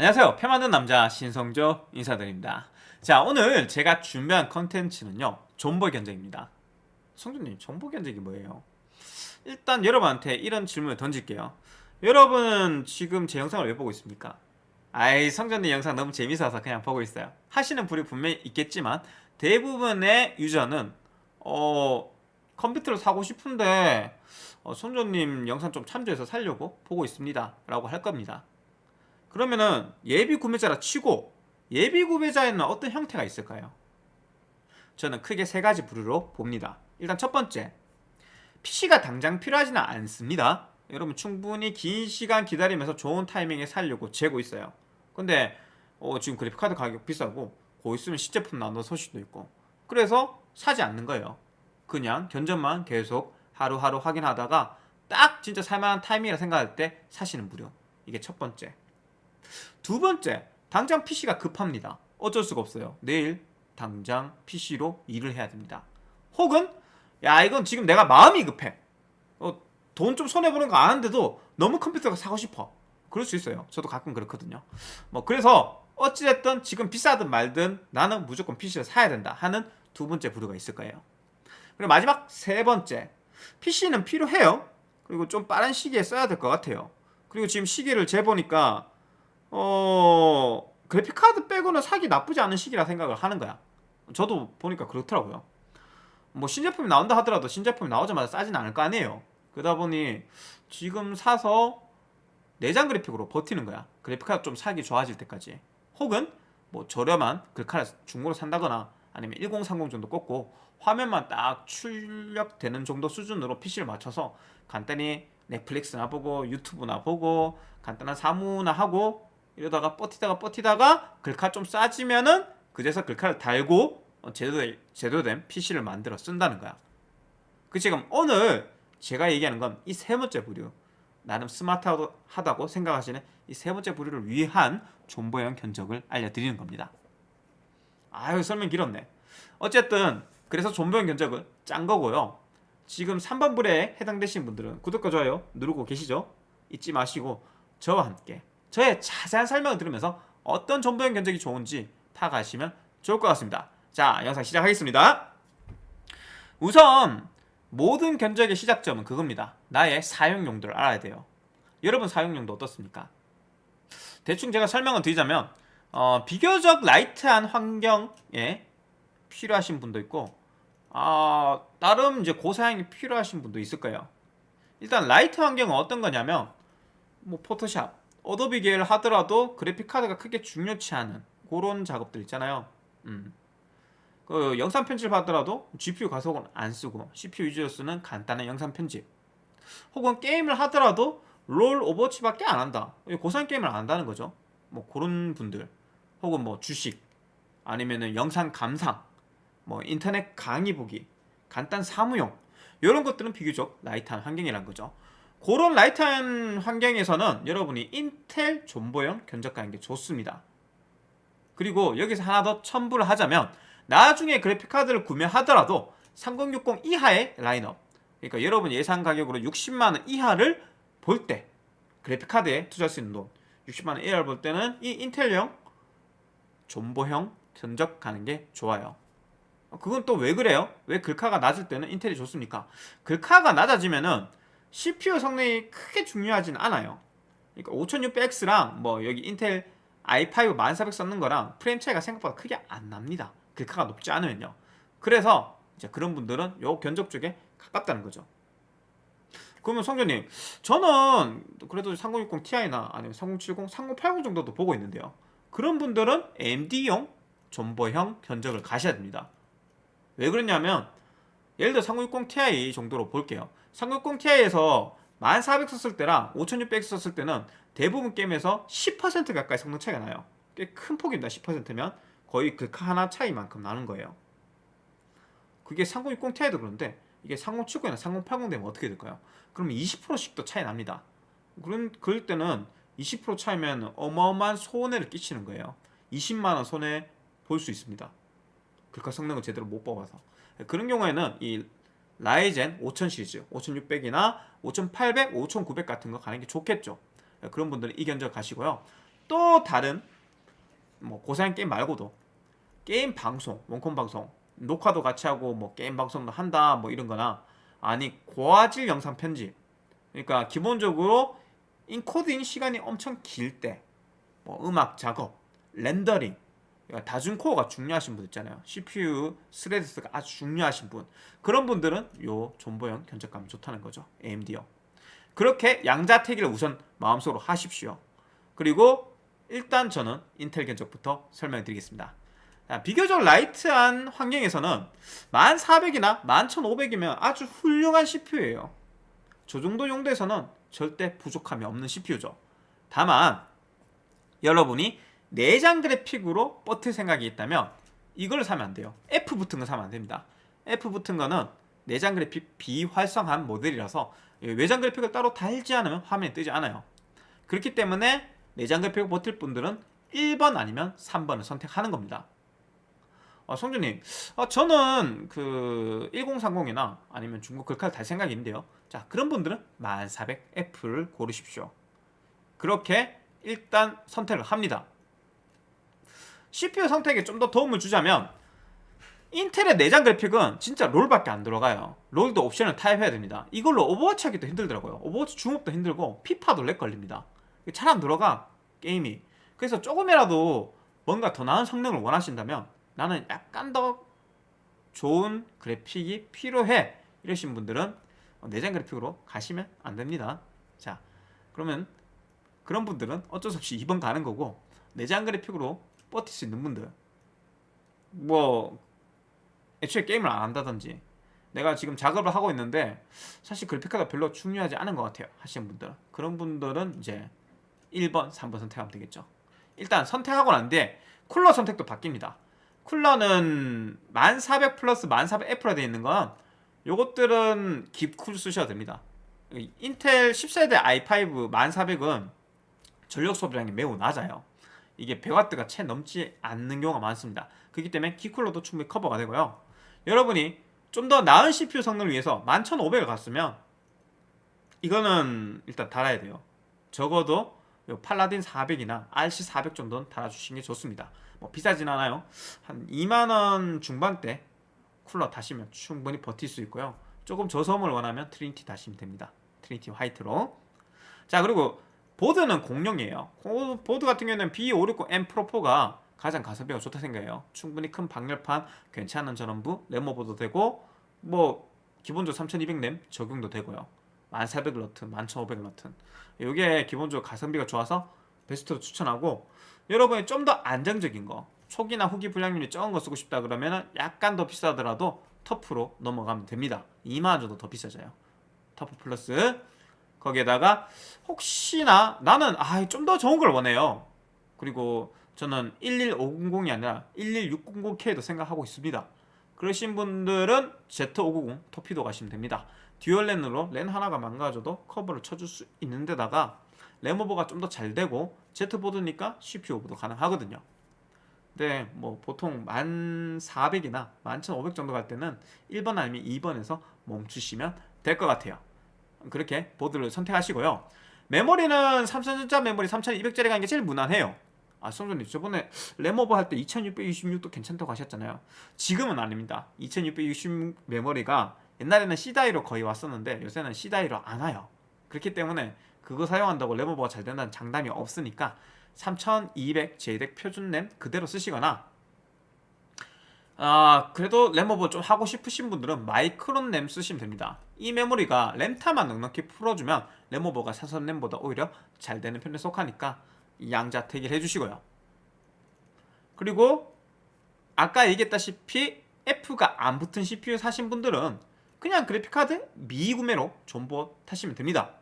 안녕하세요. 표 만든 남자 신성조 인사드립니다. 자 오늘 제가 준비한 컨텐츠는요 존버 견적입니다. 성조님 존버 견적이 뭐예요? 일단 여러분한테 이런 질문을 던질게요. 여러분은 지금 제 영상을 왜 보고 있습니까? 아이 성전님 영상 너무 재밌어서 그냥 보고 있어요. 하시는 분이 분명히 있겠지만 대부분의 유저는 어 컴퓨터를 사고 싶은데 어, 손조님 영상 좀 참조해서 살려고 보고 있습니다. 라고 할 겁니다 그러면은 예비 구매자라 치고 예비 구매자에는 어떤 형태가 있을까요? 저는 크게 세 가지 부류로 봅니다. 일단 첫 번째 PC가 당장 필요하지는 않습니다. 여러분 충분히 긴 시간 기다리면서 좋은 타이밍에 살려고 재고 있어요. 근데 어, 지금 그래픽카드 가격 비싸고 고 있으면 시제품 나오는 소식도 있고. 그래서 사지 않는 거예요. 그냥 견적만 계속 하루하루 확인하다가 딱 진짜 살만한 타이밍이라 생각할 때 사시는 무료 이게 첫 번째 두 번째 당장 PC가 급합니다. 어쩔 수가 없어요. 내일 당장 PC로 일을 해야 됩니다. 혹은 야 이건 지금 내가 마음이 급해. 어, 돈 좀 손해보는 거 아는데도 너무 컴퓨터가 사고 싶어. 그럴 수 있어요. 저도 가끔 그렇거든요. 뭐 그래서 어찌됐든 지금 비싸든 말든 나는 무조건 PC를 사야 된다 하는 두 번째 부류가 있을 거예요. 그리고 마지막 세 번째 PC는 필요해요. 그리고 좀 빠른 시기에 써야 될 것 같아요. 그리고 지금 시기를 재보니까 어 그래픽카드 빼고는 사기 나쁘지 않은 시기라 생각을 하는 거야. 저도 보니까 그렇더라고요. 뭐 신제품이 나온다 하더라도 신제품이 나오자마자 싸진 않을 거 아니에요. 그러다 보니 지금 사서 내장 그래픽으로 버티는 거야. 그래픽카드 좀 사기 좋아질 때까지. 혹은 뭐 저렴한 글카를 중고로 산다거나 아니면 1030 정도 꽂고 화면만 딱 출력되는 정도 수준으로 PC를 맞춰서 간단히 넷플릭스나 보고 유튜브나 보고 간단한 사무나 하고 이러다가 버티다가 버티다가 글카 좀 싸지면은 그제서 글카를 달고 제대로, 제대로 된 PC를 만들어 쓴다는 거야. 그 지금 오늘 제가 얘기하는 건 이 세 번째 부류 나름 스마트하다고 생각하시는 이 세 번째 부류를 위한 존버형 견적을 알려드리는 겁니다. 아유 설명 길었네. 어쨌든 그래서 존버형 견적은 짠 거고요. 지금 3번 불에 해당되신 분들은 구독과 좋아요 누르고 계시죠? 잊지 마시고 저와 함께 저의 자세한 설명을 들으면서 어떤 존버형 견적이 좋은지 파악하시면 좋을 것 같습니다. 자 영상 시작하겠습니다. 우선 모든 견적의 시작점은 그겁니다. 나의 사용 용도를 알아야 돼요. 여러분 사용 용도 어떻습니까? 대충 제가 설명을 드리자면 어, 비교적 light한 환경에 필요하신 분도 있고 어, 나름 이제 고사양이 필요하신 분도 있을 거예요. 일단 light 환경은 어떤 거냐면 뭐 포토샵, 어도비 계열 하더라도 그래픽카드가 크게 중요치 않은 그런 작업들 있잖아요. 음. 그 영상 편집 하더라도 GPU 가속은 안 쓰고 CPU 위주로 쓰는 간단한 영상 편집 혹은 게임을 하더라도 롤 오버워치밖에 안 한다. 고사양 게임을 안 한다는 거죠. 뭐 그런 분들. 혹은 뭐 주식. 아니면은 영상 감상. 뭐 인터넷 강의 보기. 간단 사무용. 이런 것들은 비교적 light한 환경이란 거죠 그런 light한 환경에서는 여러분이 인텔 존버형 견적가는 게 좋습니다 그리고 여기서 하나 더 첨부를 하자면 나중에 그래픽카드를 구매하더라도 3060 이하의 라인업 그러니까 여러분 예상 가격으로 60만원 이하를 볼 때 그래픽카드에 투자할 수 있는 돈 60만원 이하를 볼 때는 이 인텔형 존버형 견적 가는 게 좋아요 그건 또 왜 그래요? 왜 글카가 낮을 때는 인텔이 좋습니까? 글카가 낮아지면은 CPU 성능이 크게 중요하진 않아요. 그러니까 5600X랑 뭐 여기 인텔 i5 1400 썼는 거랑 프레임 차이가 생각보다 크게 안 납니다. 글카가 높지 않으면요. 그래서 이제 그런 분들은 요 견적 쪽에 가깝다는 거죠. 그러면 성전님 저는 그래도 3060 Ti나 아니면 3070, 3080 정도도 보고 있는데요. 그런 분들은 AMD용 존버형 견적을 가셔야 됩니다. 왜 그러냐면 예를 들어 3060 Ti 정도로 볼게요 3060 Ti에서 1400 썼을 때랑 5600 썼을 때는 대부분 게임에서 10% 가까이 성능 차이가 나요. 꽤 큰 폭입니다 10%면. 거의 글카 하나 차이만큼 나는 거예요. 그게 3060 Ti도 그런데 이게 3070이나 3080 되면 어떻게 될까요? 그러면 20%씩 더 차이 납니다. 그런, 그럴 때는 20% 차이면 어마어마한 손해를 끼치는 거예요. 20만원 손해 볼 수 있습니다. 글카 성능을 제대로 못 뽑아서. 그런 경우에는 이 라이젠 5000 시리즈 5600이나 5800, 5900 같은 거 가는 게 좋겠죠. 그런 분들은 이 견적 가시고요. 또 다른 뭐 고사양 게임 말고도 게임 방송, 원컴 방송, 녹화도 같이 하고 뭐 게임 방송도 한다 뭐 이런 거나 아니 고화질 영상 편집. 그러니까 기본적으로 인코딩 시간이 엄청 길 때 뭐 음악 작업, 렌더링 다중 코어가 중요하신 분 있잖아요. CPU thread 수가 아주 중요하신 분. 그런 분들은 요 존버형 견적감이 좋다는 거죠. AMD요 그렇게 양자택일을 우선 마음속으로 하십시오. 그리고 일단 저는 인텔 견적부터 설명드리겠습니다. 자, 비교적 light한 환경에서는 1400이나 11500이면 아주 훌륭한 CPU예요. 저 정도 용도에서는 절대 부족함이 없는 CPU죠. 다만 여러분이 내장 그래픽으로 버틸 생각이 있다면 이걸 사면 안 돼요. F 붙은 거 사면 안 됩니다. F 붙은 거는 내장 그래픽 비활성한 모델이라서 외장 그래픽을 따로 달지 않으면 화면에 뜨지 않아요. 그렇기 때문에 내장 그래픽을 버틸 분들은 1번 아니면 3번을 선택하는 겁니다. 어, 성준님. 어, 저는 그 1030이나 아니면 중국 글카를 달 생각이 있는데요. 자 그런 분들은 1400F를 고르십시오. 그렇게 일단 선택을 합니다 CPU 선택에 좀 더 도움을 주자면 인텔의 내장 그래픽은 진짜 롤밖에 안 들어가요. 롤도 옵션을 타협해야 됩니다. 이걸로 오버워치 하기도 힘들더라고요. 오버워치 중옵도 힘들고 피파도 렉 걸립니다. 잘 안 들어가 게임이. 그래서 조금이라도 뭔가 더 나은 성능을 원하신다면 나는 약간 더 좋은 그래픽이 필요해 이러신 분들은 내장 그래픽으로 가시면 안 됩니다. 자 그러면 그런 분들은 어쩔 수 없이 2번 가는 거고 내장 그래픽으로 버틸 수 있는 분들. 뭐 애초에 게임을 안 한다든지. 내가 지금 작업을 하고 있는데 사실 그래픽카가 별로 중요하지 않은 것 같아요 하시는 분들. 그런 분들은 이제 1번, 3번 선택하면 되겠죠. 일단 선택하고 난 뒤에 쿨러 선택도 바뀝니다. 쿨러는 1400 플러스 1400F라 되어 있는 건 요것들은 깁쿨 쓰셔도 됩니다. 인텔 10세대 i5 1400은 전력 소비량이 매우 낮아요 이게 100W가 채 넘지 않는 경우가 많습니다. 그렇기 때문에 키쿨러도 충분히 커버가 되고요. 여러분이 좀 더 나은 CPU 성능을 위해서 11500을 갔으면 이거는 일단 달아야 돼요. 적어도 팔라딘 400이나 RC400 정도는 달아주시는 게 좋습니다. 뭐 비싸진 않아요. 한 2만원 중반대 쿨러 다시면 충분히 버틸 수 있고요. 조금 저소음을 원하면 트리니티 다시면 됩니다. 트리니티 화이트로. 자 그리고 보드는 공용이에요. 보드 같은 경우에는 B560M 프로4가 가장 가성비가 좋다 생각해요. 충분히 큰 방열판 괜찮은 전원부 램 오버도 되고 뭐 기본적으로 3200램 적용도 되고요. 1400러튼, 11500러튼. 이게 기본적으로 가성비가 좋아서 베스트로 추천하고 여러분이 좀 더 안정적인 거 초기나 후기 불량률이 적은 거 쓰고 싶다 그러면 약간 더 비싸더라도 터프로 넘어가면 됩니다. 2만원 정도 더 비싸져요. 터프 플러스 거기에다가 혹시나 나는 아 좀 더 좋은 걸 원해요. 그리고 저는 11500이 아니라 11600K도 생각하고 있습니다. 그러신 분들은 Z590 토피도 가시면 됩니다. dual랜으로 랜 하나가 망가져도 커버를 쳐줄 수 있는 데다가 램오버가 좀 더 잘 되고 Z보드니까 CPU 오버도 가능하거든요. 근데 뭐 보통 1400이나 11500 정도 갈 때는 1번 아니면 2번에서 멈추시면 될 것 같아요 그렇게 보드를 선택하시고요. 메모리는 삼성전자 메모리 3200짜리 가는 게 제일 무난해요. 아 성준님 저번에 램오버 할 때 2626도 괜찮다고 하셨잖아요. 지금은 아닙니다. 2626 메모리가 옛날에는 C다이로 거의 왔었는데 요새는 C다이로 안 와요. 그렇기 때문에 그거 사용한다고 램오버가 잘 된다는 장담이 없으니까 3200 JDEC 표준 램 그대로 쓰시거나 아 그래도 램오버 좀 하고 싶으신 분들은 마이크론 램 쓰시면 됩니다. 이 메모리가 램타만 넉넉히 풀어주면 램오버가 사선 램보다 오히려 잘 되는 편에 속하니까 양자 택일 해주시고요. 그리고 아까 얘기했다시피 F가 안 붙은 CPU 사신 분들은 그냥 그래픽카드 미구매로 존버 타시면 됩니다.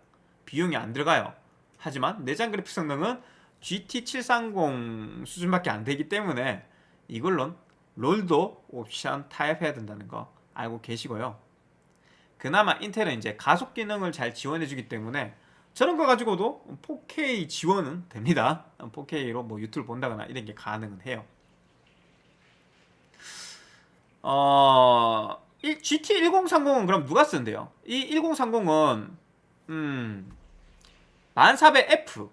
비용이 안 들어가요. 하지만 내장 그래픽 성능은 GT730 수준밖에 안 되기 때문에 이걸론 롤도 옵션 타입해야 된다는 거 알고 계시고요. 그나마 인텔은 이제 가속 기능을 잘 지원해주기 때문에 저런 거 가지고도 4K 지원은 됩니다. 4K로 뭐 유튜브 본다거나 이런 게 가능은 해요. 어... GT1030은 그럼 누가 쓰는데요? 이 1030은 음... 1400F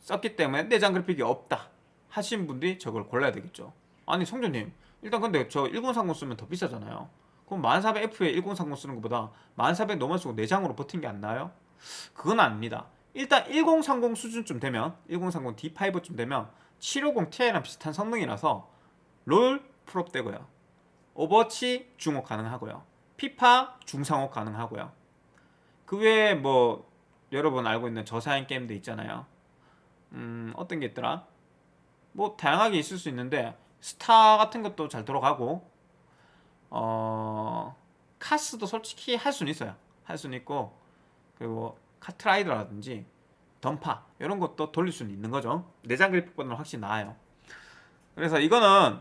썼기 때문에 내장 그래픽이 없다 하신 분들이 저걸 골라야 되겠죠. 아니 성준님 일단 근데 저 1030 쓰면 더 비싸잖아요. 그럼 1400F에 1030 쓰는 것보다 1400 넘어 쓰고 내장으로 버틴 게 안 나요? 그건 아닙니다. 일단 1030 수준쯤 되면 1030 D5쯤 되면 750 Ti랑 비슷한 성능이라서 롤 풀옵 되고요. 오버워치 중옵 가능하고요. 피파 중상옵 가능하고요. 그 외에 뭐 여러분 알고 있는 저사양 게임도 있잖아요. 음 어떤 게 있더라? 뭐 다양하게 있을 수 있는데 스타 같은 것도 잘 돌아가고 어 카스도 솔직히 할 수는 있어요. 할 수는 있고 그리고 카트라이더라든지 던파 이런 것도 돌릴 수는 있는 거죠. 내장 그래픽보다는 확실히 나아요. 그래서 이거는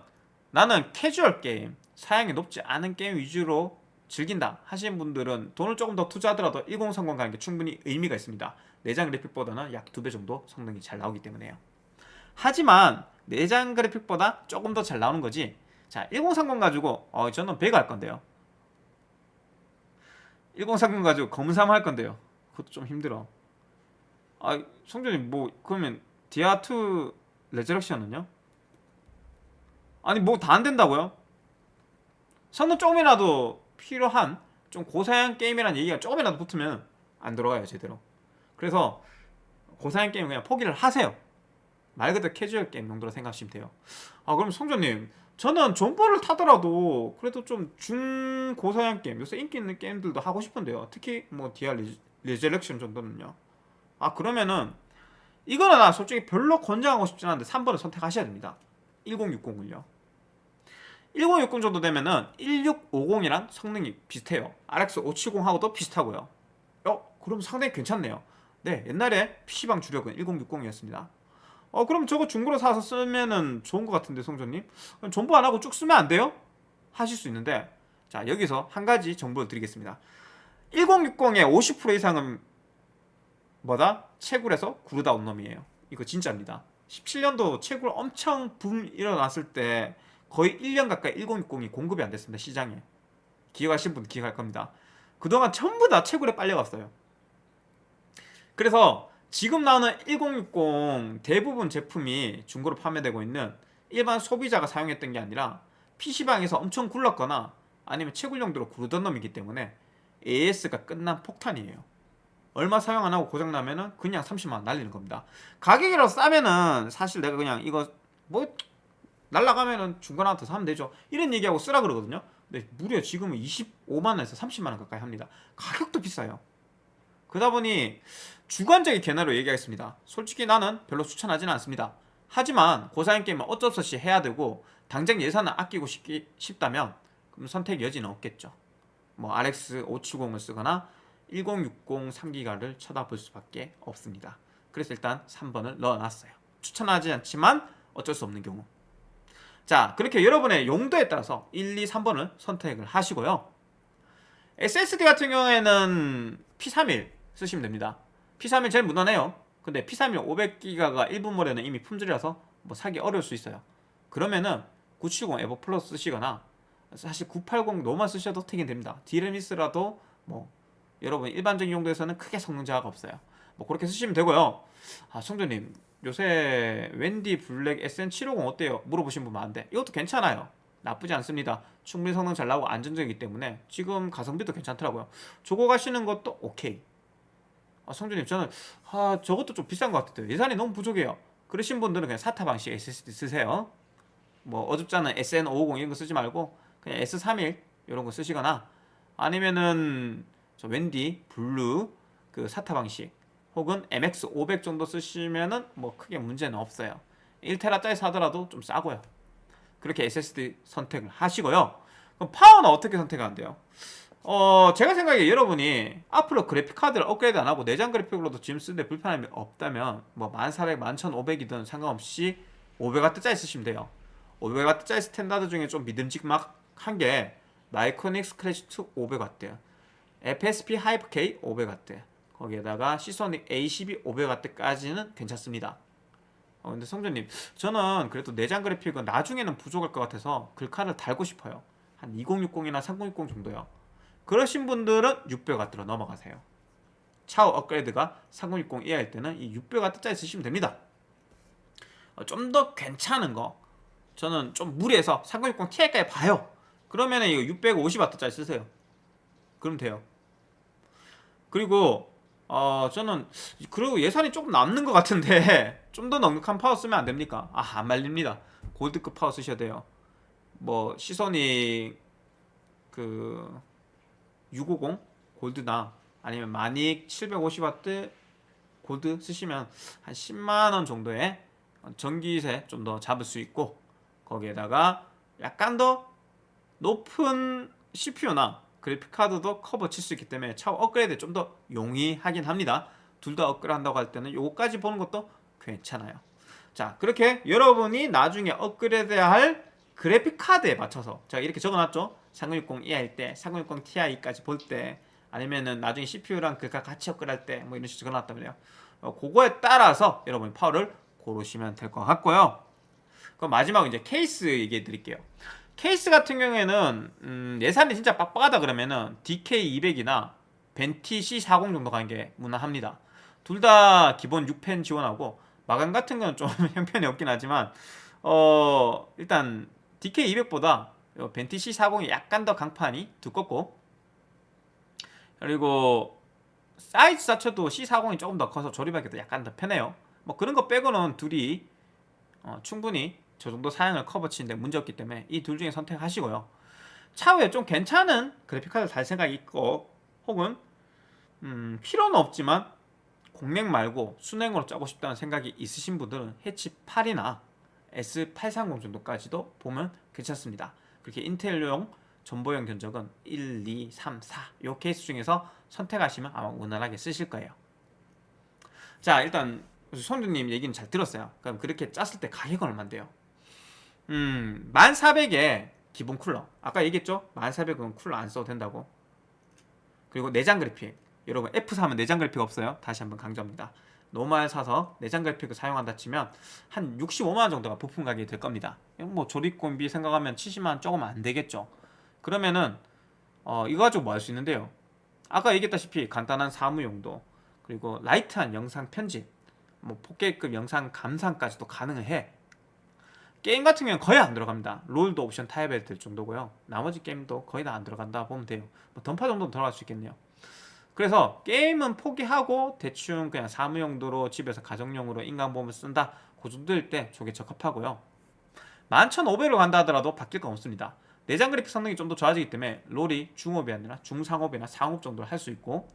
나는 캐주얼 게임 사양이 높지 않은 게임 위주로 즐긴다 하시는 분들은 돈을 조금 더 투자하더라도 1030 가는 게 충분히 의미가 있습니다. 내장 그래픽보다는 약 두 배 정도 성능이 잘 나오기 때문에요 하지만 내장 그래픽보다 조금 더 잘 나오는 거지. 자 1030 가지고 어 저는 100 할 건데요. 1030 가지고 검삼 할 건데요. 그것도 좀 힘들어. 아 성조님 뭐 그러면 디아2 레저렉션은요? 아니 뭐 다 안 된다고요? 성능 조금이라도 필요한 좀 고사양 게임이라는 얘기가 조금이라도 붙으면 안 들어가요 제대로. 그래서 고사양 게임 그냥 포기를 하세요 말 그대로 캐주얼 게임 정도로 생각하시면 돼요. 아 그럼 성조님 저는 존버를 타더라도 그래도 좀 중고사양 게임 요새 인기 있는 게임들도 하고 싶은데요. 특히 뭐 디아 레저렉션 정도는요. 아 그러면은 이거는 나 솔직히 별로 권장하고 싶진 않은데 3번을 선택하셔야 됩니다. 1060을요. 1060 정도 되면은 1650이랑 성능이 비슷해요. RX 570하고도 비슷하고요. 어? 그럼 상당히 괜찮네요. 네 옛날에 PC방 주력은 1060이었습니다 어 그럼 저거 중고로 사서 쓰면은 좋은 것 같은데 성조님? 그럼 존버 안하고 쭉 쓰면 안 돼요? 하실 수 있는데. 자 여기서 한 가지 정보를 드리겠습니다. 1060의 50% 이상은 뭐다? 채굴에서 구르다 온 놈이에요. 이거 진짜입니다. 17년도 채굴 엄청 붐 일어났을 때 거의 1년 가까이 1060이 공급이 안 됐습니다 시장에. 기억하신 분 기억할 겁니다. 그동안 전부 다 채굴에 빨려갔어요. 그래서 지금 나오는 1060 대부분 제품이 중고로 판매되고 있는 일반 소비자가 사용했던 게 아니라 PC방에서 엄청 굴렀거나 아니면 채굴 용도로 구르던 놈이기 때문에 AS가 끝난 폭탄이에요. 얼마 사용 안하고 고장나면 은 그냥 30만원 날리는 겁니다. 가격이라도 싸면은 사실 내가 그냥 이거 뭐 날라가면은 중고나한테 사면 되죠. 이런 얘기하고 쓰라 그러거든요. 근데 무려 지금은 25만원에서 30만원 가까이 합니다. 가격도 비싸요. 그러다 보니 주관적인 견해로 얘기하겠습니다. 솔직히 나는 별로 추천하지는 않습니다. 하지만 고사양 게임은 어쩔 수 없이 해야 되고 당장 예산을 아끼고 싶기, 싶다면 그럼 선택 여지는 없겠죠. 뭐 RX 570을 쓰거나 1060 3기가를 쳐다볼 수밖에 없습니다. 그래서 일단 3번을 넣어놨어요. 추천하지 않지만 어쩔 수 없는 경우. 자 그렇게 여러분의 용도에 따라서 1, 2, 3번을 선택을 하시고요. SSD 같은 경우에는 P31 쓰시면 됩니다 P31 제일 무난해요. 근데 P31 500기가가 일본몰에는 이미 품절이라서 뭐 사기 어려울 수 있어요. 그러면은 970 EVO 플러스 쓰시거나 사실 980 노만 쓰셔도 되긴 됩니다. DRAM-less라도 뭐 여러분 일반적인 용도에서는 크게 성능 저하가 없어요. 뭐 그렇게 쓰시면 되고요. 아 성준님 요새 웬디 블랙 SN750 어때요? 물어보신 분 많은데 이것도 괜찮아요. 나쁘지 않습니다. 충분히 성능 잘 나오고 안정적이기 때문에 지금 가성비도 괜찮더라고요. 저거 가시는 것도 오케이 아, 성준님 저는 아 저것도 좀 비싼 것 같아요. 예산이 너무 부족해요. 그러신 분들은 그냥 SATA 방식 SSD 쓰세요. 뭐 어줍지 않은 SN550 이런 거 쓰지 말고 그냥 S31 이런 거 쓰시거나 아니면은 저 웬디 블루 그 SATA 방식 혹은 MX500 정도 쓰시면은 뭐 크게 문제는 없어요. 1테라짜리 사더라도 좀 싸고요. 그렇게 SSD 선택을 하시고요. 그럼 파워는 어떻게 선택하는데요? 어 제가 생각에 여러분이 앞으로 그래픽카드를 업그레이드 안하고 내장 그래픽으로도 지금 쓰는데 불편함이 없다면 뭐 1400, 11500이든 상관없이 500W짜리 쓰시면 돼요. 500W짜리 standard 중에 좀 믿음직한 게 마이크로닉스 클래식 2 500W FSP 하이퍼 K 500W 거기에다가 시소닉 A12 500W까지는 괜찮습니다. 어, 근데 성준님 저는 그래도 내장 그래픽은 나중에는 부족할 것 같아서 글카를 달고 싶어요. 한 2060이나 3060 정도요 그러신 분들은 600W로 넘어가세요. 차후 업그레이드가 3060 이하일 때는 이 600W짜리 쓰시면 됩니다. 좀더 괜찮은 거 저는 좀 무리해서 3060 Ti까지 봐요. 그러면은 이거 650W짜리 쓰세요. 그럼 돼요. 그리고 어 저는 그리고 예산이 조금 남는 것 같은데 좀 더 넉넉한 파워 쓰면 안 됩니까? 아 안 말립니다. 골드급 파워 쓰셔야 돼요. 뭐 시소닉 그 650 골드나 아니면 마닉 750W 골드 쓰시면 한 10만원 정도의 전기세 좀 더 잡을 수 있고 거기에다가 약간 더 높은 CPU나 그래픽카드도 커버 칠 수 있기 때문에 차후 업그레이드 좀 더 용이하긴 합니다. 둘 다 업그레이드 한다고 할 때는 요거까지 보는 것도 괜찮아요. 자 그렇게 여러분이 나중에 업그레이드해야 할 그래픽카드에 맞춰서 제가 이렇게 적어놨죠 3060 E 할 때, 3060 Ti까지 볼 때 아니면은 나중에 CPU랑 그가 같이 업그레이드 할 때 뭐 이런 식으로 적어놨다면요. 어, 그거에 따라서 여러분이 파워를 고르시면 될 것 같고요. 그럼 마지막으로 이제 케이스 얘기해 드릴게요. 케이스 같은 경우에는 음, 예산이 진짜 빡빡하다 그러면은 DK200이나 벤티 C40 정도 가는 게 무난합니다. 둘 다 기본 6팬 지원하고 마감 같은 건 좀 형편이 없긴 하지만 어 일단 DK200보다 벤티 C40이 약간 더 강판이 두껍고. 그리고 사이즈 자체도 C40이 조금 더 커서 조립하기도 약간 더 편해요. 뭐 그런 거 빼고는 둘이 어, 충분히 저 정도 사양을 커버 치는데 문제없기 때문에 이 둘 중에 선택하시고요. 차후에 좀 괜찮은 그래픽카드 살 생각이 있고 혹은 음, 필요는 없지만 공랭 말고 순행으로 짜고 싶다는 생각이 있으신 분들은 해치 8이나 S830 정도까지도 보면 괜찮습니다 그렇게 인텔용 전보형 견적은 1, 2, 3, 4 요 케이스 중에서 선택하시면 아마 무난하게 쓰실 거예요. 자 일단 손주님 얘기는 잘 들었어요. 그럼 그렇게 짰을 때 가격은 얼만데요? 음 1400에 기본 쿨러. 아까 얘기했죠? 1400은 쿨러 안 써도 된다고. 그리고 내장 그래픽. 여러분 F 사면 내장 그래픽 없어요. 다시 한번 강조합니다 normal 사서 내장 그래픽을 사용한다 치면 한 65만원 정도가 부품 가격이 될 겁니다. 뭐 조립공임비 생각하면 70만원 조금 안 되겠죠. 그러면은 어, 이거 가지고 뭐 할 수 있는데요? 아까 얘기했다시피 간단한 사무용도 그리고 light한 영상 편집 뭐 4K급 영상 감상까지도 가능해. 게임 같은 경우는 거의 안 들어갑니다. 롤도 옵션 타협해야 될 정도고요. 나머지 게임도 거의 다 안 들어간다 보면 돼요. 뭐 던파 정도는 들어갈 수 있겠네요 그래서 게임은 포기하고 대충 그냥 사무용도로 집에서 가정용으로 인간보험을 쓴다. 그 정도일 때 저게 적합하고요. 11,500으로 간다 하더라도 바뀔 건 없습니다. 내장 그래픽 성능이 좀 더 좋아지기 때문에 롤이 중업이 아니라 중상업이나 상업 정도를 할 수 있고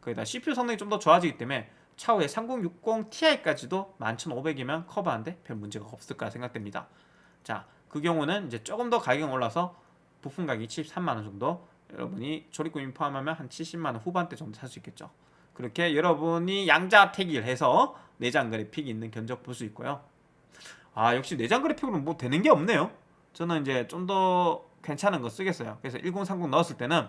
거기다 CPU 성능이 좀 더 좋아지기 때문에 차후에 3060 Ti까지도 11,500이면 커버하는데 별 문제가 없을 거라 생각됩니다. 자 그 경우는 이제 조금 더 가격이 올라서 부품 가격이 73만원 정도 여러분이 조립금이 포함하면 한 70만원 후반대 정도 살 수 있겠죠. 그렇게 여러분이 양자 택일 해서 내장 그래픽이 있는 견적 볼 수 있고요. 아 역시 내장 그래픽으로는 뭐 되는 게 없네요. 저는 이제 좀 더 괜찮은 거 쓰겠어요. 그래서 1030 넣었을 때는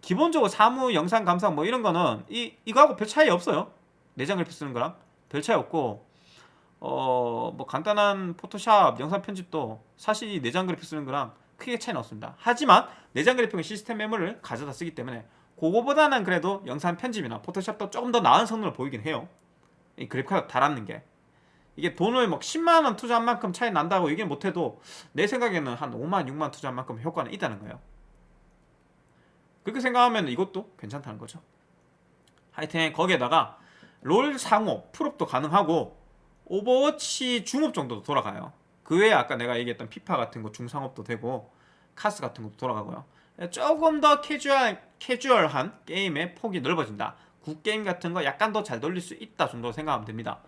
기본적으로 사무 영상 감상 뭐 이런 거는 이, 이거하고 별 차이 없어요. 내장 그래픽 쓰는 거랑 별 차이 없고 어 뭐 간단한 포토샵 영상 편집도 사실 이 내장 그래픽 쓰는 거랑 크게 차이는 없습니다. 하지만 내장 그래픽은 시스템 메모리를 가져다 쓰기 때문에 그거보다는 그래도 영상 편집이나 포토샵도 조금 더 나은 성능을 보이긴 해요. 이 그래픽카드 달았는 게. 이게 돈을 막 10만원 투자한 만큼 차이 난다고 얘기는 못해도 내 생각에는 한 5만 6만 투자한 만큼 효과는 있다는 거예요. 그렇게 생각하면 이것도 괜찮다는 거죠. 하여튼 거기에다가 롤 상옵 풀옵도 가능하고 오버워치 중옵 정도도 돌아가요 그 외에 아까 내가 얘기했던 피파 같은 거 중상옵도 되고 카스 같은 것도 돌아가고요. 조금 더 캐주얼, 캐주얼한 게임의 폭이 넓어진다. 굿게임 같은 거 약간 더 잘 돌릴 수 있다 정도 생각하면 됩니다.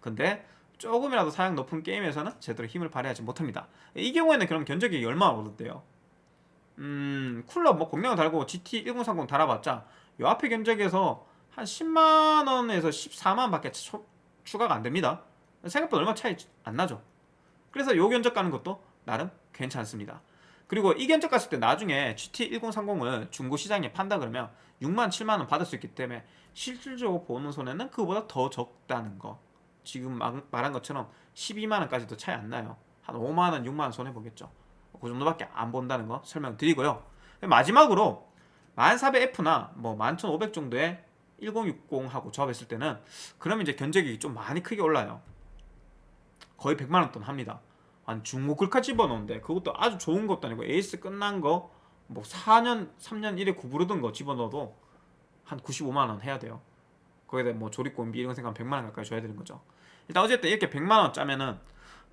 근데 조금이라도 사양 높은 게임에서는 제대로 힘을 발휘하지 못합니다. 이 경우에는 그럼 견적이 얼마나 오른대요? 음 쿨러 뭐 공략을 달고 GT 1030 달아봤자 요 앞에 견적에서 한 10만원에서 14만원 밖에 추가가 안됩니다. 생각보다 얼마 차이 안 나죠 그래서 요 견적 가는 것도 나름 괜찮습니다. 그리고 이 견적 갔을 때 나중에 GT 1030을 중고 시장에 판다 그러면 6만 7만원 받을 수 있기 때문에 실질적으로 보는 손해는 그보다 더 적다는 거. 지금 말한 것처럼 12만원까지도 차이 안 나요. 한 5만원 6만원 손해보겠죠. 그 정도밖에 안 본다는 거 설명드리고요. 마지막으로 1400F나 뭐 11500 정도의 1060하고 조합했을 때는 그러면 이제 견적이 좀 많이 크게 올라요 거의 100만 원 돈 합니다. 한 중고 글카 집어넣는데 그것도 아주 좋은 것도 아니고 에이스 끝난 거 뭐 4년 3년 이래 구르던 거 집어넣어도 한 95만 원 해야 돼요. 거기다 뭐 조립공임비 이런 거 생각하면 100만 원 가까이 줘야 되는 거죠. 일단 어쨌든 이렇게 100만 원 짜면은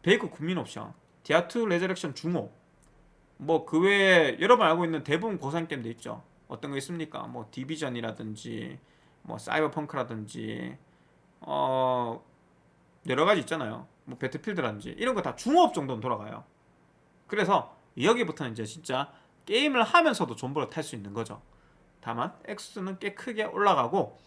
배그 국민 옵션, 디아2 레저렉션 중옵 뭐 그 외에 여러분 알고 있는 대부분 고사양 게임도 있죠. 어떤 거 있습니까? 뭐 디비전이라든지 뭐 사이버펑크라든지 어 여러 가지 있잖아요. 뭐 배틀필드라든지 이런 거 다 중옵 정도는 돌아가요. 그래서 여기부터는 이제 진짜 게임을 하면서도 존버를 탈 수 있는 거죠. 다만 액수는 꽤 크게 올라가고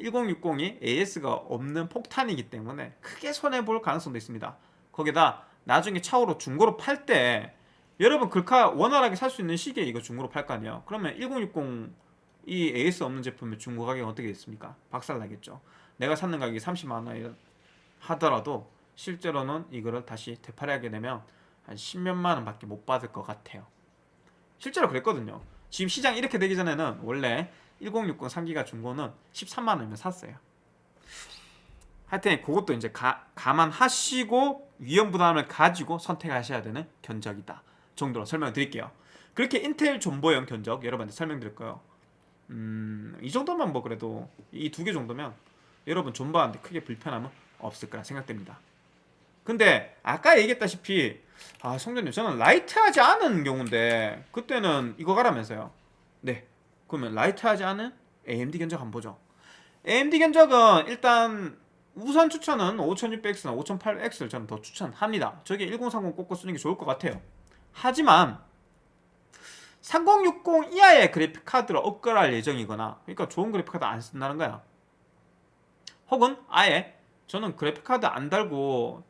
1060이 AS가 없는 폭탄이기 때문에 크게 손해 볼 가능성도 있습니다. 거기다 나중에 차후로 중고로 팔 때 여러분 글카 원활하게 살 수 있는 시기에 이거 중고로 팔 거 아니에요. 그러면 1060이 AS 없는 제품의 중고 가격이 어떻게 됐습니까? 박살 나겠죠. 내가 샀는 가격이 30만 원 하더라도 실제로는 이거를 다시 되팔아하게 되면 한 10몇만 원밖에 못 받을 것 같아요. 실제로 그랬거든요. 지금 시장 이렇게 되기 전에는 원래 1060 3기가 중고는 13만 원이면 샀어요. 하여튼 그것도 이제 가, 감안하시고 위험 부담을 가지고 선택하셔야 되는 견적이다 정도로 설명을 드릴게요. 그렇게 인텔 존버형 견적 여러분한테 설명드릴 거예요. 음, 이 정도만 뭐 그래도 이 두 개 정도면 여러분 존버하는데 크게 불편함은 없을 거라 생각됩니다. 근데 아까 얘기했다시피 아 성전님 저는 라이트하지 않은 경우인데 그때는 이거 가라면서요. 네. 그러면 라이트하지 않은 AMD 견적 한번 보죠. AMD 견적은 일단 우선 추천은 5600X나 5800X를 저는 더 추천합니다. 저게 1030 꽂고 쓰는 게 좋을 것 같아요. 하지만 3060 이하의 그래픽 카드를 업그레이드할 예정이거나 그러니까 좋은 그래픽 카드 안 쓴다는 거야. 혹은 아예 저는 그래픽 카드 안 달고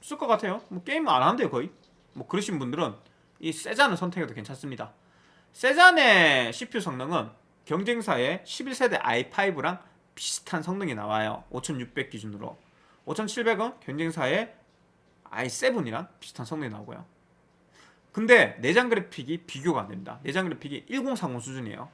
쓸 것 같아요. 뭐 게임 안 하는데요 거의. 뭐 그러신 분들은 이 세잔을 선택해도 괜찮습니다. 세잔의 CPU 성능은 경쟁사의 11세대 i5랑 비슷한 성능이 나와요. 5600 기준으로. 5700은 경쟁사의 i7이랑 비슷한 성능이 나오고요. 근데 내장 그래픽이 비교가 안 됩니다. 내장 그래픽이 1030 수준이에요.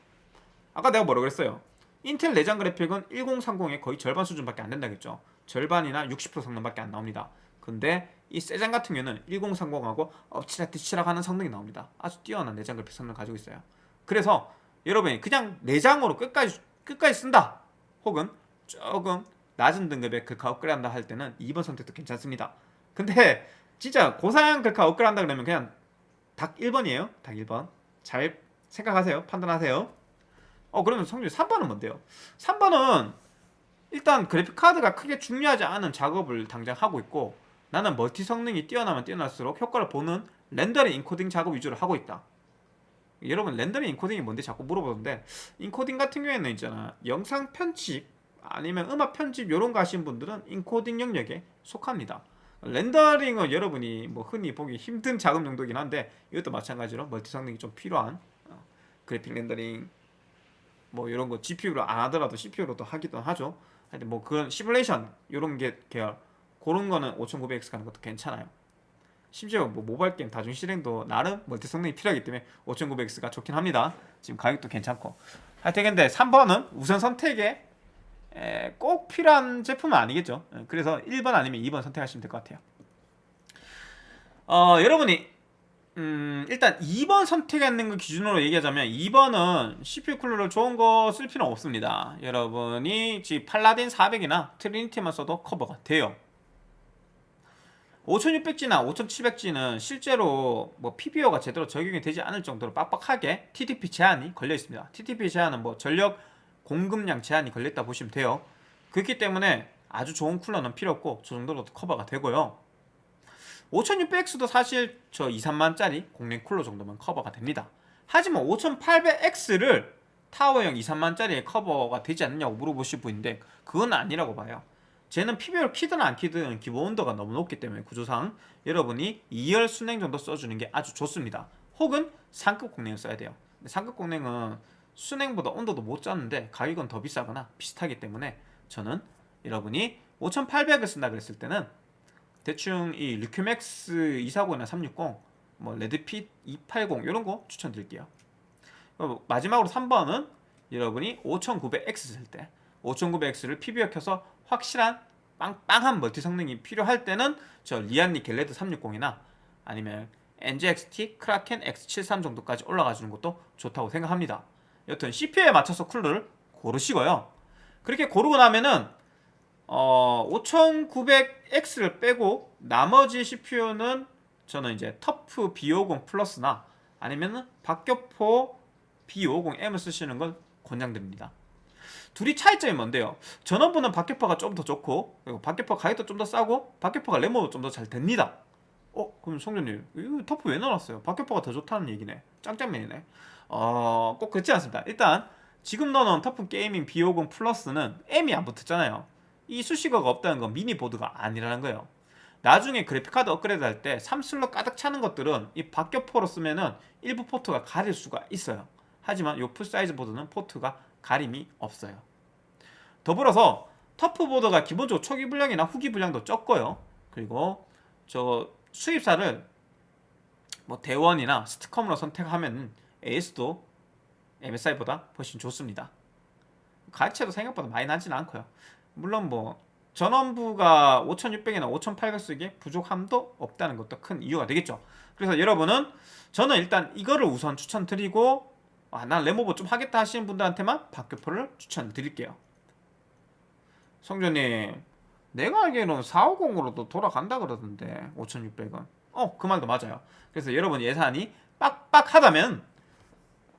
아까 내가 뭐라 그랬어요? 인텔 내장 그래픽은 1030의 거의 절반 수준밖에 안 된다겠죠. 절반이나 60% 성능밖에 안 나옵니다. 근데 이 세장 같은 경우는 1030하고 엎치락 뒤치락 하는 성능이 나옵니다. 아주 뛰어난 내장 그래픽 성능을 가지고 있어요. 그래서 여러분이 그냥 내장으로 끝까지 끝까지 쓴다. 혹은 조금 낮은 등급의 글카 업그레이드 한다 할 때는 2번 선택도 괜찮습니다. 근데 진짜 고사양 글카 업그레이드 한다 그러면 그냥 닥 1번이에요. 닥 1번. 잘 생각하세요. 판단하세요. 어 그러면 성준님 3번은 뭔데요? 3번은 일단 그래픽 카드가 크게 중요하지 않은 작업을 당장 하고 있고 나는 멀티 성능이 뛰어나면 뛰어날수록 효과를 보는 렌더링 인코딩 작업 위주로 하고 있다. 여러분 렌더링 인코딩이 뭔데 자꾸 물어보는데 인코딩 같은 경우에는 있잖아 영상 편집 아니면 음악 편집 이런 거 하신 분들은 인코딩 영역에 속합니다. 렌더링은 여러분이 뭐 흔히 보기 힘든 작업 정도긴 한데 이것도 마찬가지로 멀티 성능이 좀 필요한 어, 그래픽 렌더링 뭐 이런 거 GPU로 안 하더라도 CPU로도 하기도 하죠. 하여튼 뭐 그런 시뮬레이션 이런 게 계열 그런 거는 5900X 가는 것도 괜찮아요. 심지어 뭐 모바일 게임 다중 실행도 나름 멀티 성능이 필요하기 때문에 5900X가 좋긴 합니다. 지금 가격도 괜찮고. 하여튼 근데 3번은 우선 선택에 에, 꼭 필요한 제품은 아니겠죠. 예, 그래서 1번 아니면 2번 선택하시면 될 것 같아요. 어, 여러분이 음, 일단 2번 선택하는 거 기준으로 얘기하자면 2번은 CPU 쿨러를 좋은 거 쓸 필요는 없습니다. 여러분이 지금 팔라딘 400이나 트리니티만 써도 커버가 돼요. 5600G나 5700G는 실제로 뭐 PBO가 제대로 적용이 되지 않을 정도로 빡빡하게 TDP 제한이 걸려 있습니다. TDP 제한은 뭐 전력 공급량 제한이 걸렸다 보시면 돼요. 그렇기 때문에 아주 좋은 쿨러는 필요 없고 저 정도로 커버가 되고요. 5600X도 사실 저 2, 3만짜리 공랭 쿨러 정도면 커버가 됩니다. 하지만 5800X를 타워형 2, 3만짜리에 커버가 되지 않느냐고 물어보실 분인데 그건 아니라고 봐요. 쟤는 PBR 키든 안 키든 기본 온도가 너무 높기 때문에 구조상 여러분이 2열 순행 정도 써주는 게 아주 좋습니다. 혹은 상급 공랭을 써야 돼요. 상급 공랭은 수랭보다 온도도 못 잡는데 가격은 더 비싸거나 비슷하기 때문에 저는 여러분이 5800을 쓴다 그랬을 때는 대충 이 르큐맥스 240이나 360, 뭐 레드핏 280 이런 거 추천드릴게요. 어, 마지막으로 3번은 여러분이 5900X 쓸 때 5900X를 PBO 켜서 확실한 빵빵한 멀티 성능이 필요할 때는 저 리안리 갤러해드 360이나 아니면 NZXT 크라켄 X73 정도까지 올라가 주는 것도 좋다고 생각합니다. 여튼 CPU에 맞춰서 쿨러를 고르시고요. 그렇게 고르고 나면은 어, 5900X를 빼고 나머지 CPU는 저는 이제 터프 B550 플러스나 아니면은 박격포 B550M을 쓰시는 걸 권장드립니다. 둘이 차이점이 뭔데요? 전원부는 박격포가 좀 더 좋고 박격포 가격도 좀 더 싸고 박격포가 램오버도 좀 더 잘 됩니다. 어? 그럼 송전님 이거 TUF 왜 넣어놨어요? 박격포가 더 좋다는 얘기네. 짱짱맨이네. 어... 꼭 그렇지 않습니다. 일단 지금 넣어놓은 터프 게이밍 B50 플러스는 M이 안 붙었잖아요. 이 수식어가 없다는 건 미니 보드가 아니라는 거예요. 나중에 그래픽카드 업그레이드 할 때 3슬롯 가득 차는 것들은 이 박격포로 쓰면은 일부 포트가 가릴 수가 있어요. 하지만 이 full size 보드는 포트가 가림이 없어요. 더불어서 TUF 보드가 기본적으로 초기 불량이나 후기 불량도 적고요. 그리고 저 수입사를 뭐 대원이나 STCOM으로 선택하면 AS도 MSI보다 훨씬 좋습니다. 값 차이도 생각보다 많이 나진 않고요. 물론 뭐 전원부가 5600이나 5800 쓰기에 부족함도 없다는 것도 큰 이유가 되겠죠. 그래서 여러분은 저는 일단 이거를 우선 추천드리고 아, 난 램오버 좀 하겠다 하시는 분들한테만 박격포를 추천드릴게요. 성조님, 내가 알기로는 450으로도 돌아간다 그러던데 5600은. 어, 그 말도 맞아요. 그래서 여러분 예산이 빡빡하다면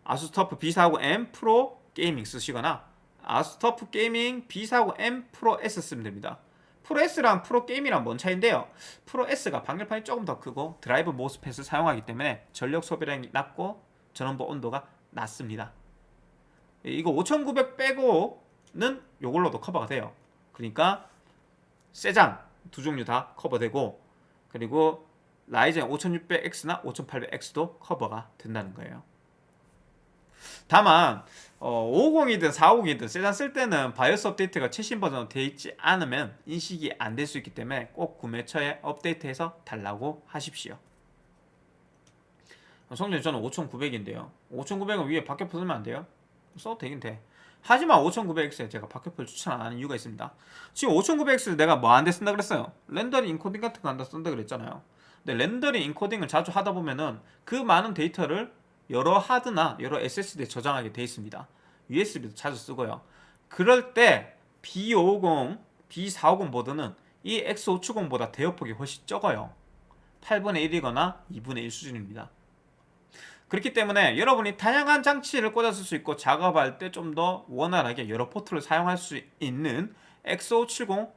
ASUS TUF B450M Pro Gaming 쓰시거나 ASUS TUF Gaming B450M Pro S 쓰면 됩니다. 프로 S랑 프로 게임이랑 뭔 차인데요? Pro S가 방열판이 조금 더 크고 drive MOSFET을 사용하기 때문에 전력 소비량이 낮고 전원부 온도가 낮습니다. 이거 5900 빼고는 이걸로도 커버가 돼요. 그러니까 세잔 두 종류 다 커버되고 그리고 Ryzen 5600X나 5800X도 커버가 된다는 거예요. 다만 어, 550이든 450이든 세잔 쓸 때는 바이오스 업데이트가 최신 버전으로 되어 있지 않으면 인식이 안 될 수 있기 때문에 꼭 구매처에 업데이트해서 달라고 하십시오. 성준 저는 5900인데요. 5900은 위에 박격포 쓰면 안 돼요? 써도 되긴 돼. 하지만 5900X에 제가 박격포를 추천 안 하는 이유가 있습니다. 지금 5900X를 내가 뭐 할 때 쓴다 그랬어요? rendering encoding 같은 거 한다 쓴다 그랬잖아요. 근데 rendering encoding을 자주 하다 보면은 그 많은 데이터를 여러 하드나 여러 SSD에 저장하게 되어 있습니다. USB도 자주 쓰고요. 그럴 때 B550, B450 보드는 이 X570보다 대역폭이 훨씬 적어요. 8분의 1이거나 2분의 1 수준입니다. 그렇기 때문에 여러분이 다양한 장치를 꽂았을 수 있고 작업할 때 좀 더 원활하게 여러 포트를 사용할 수 있는 X570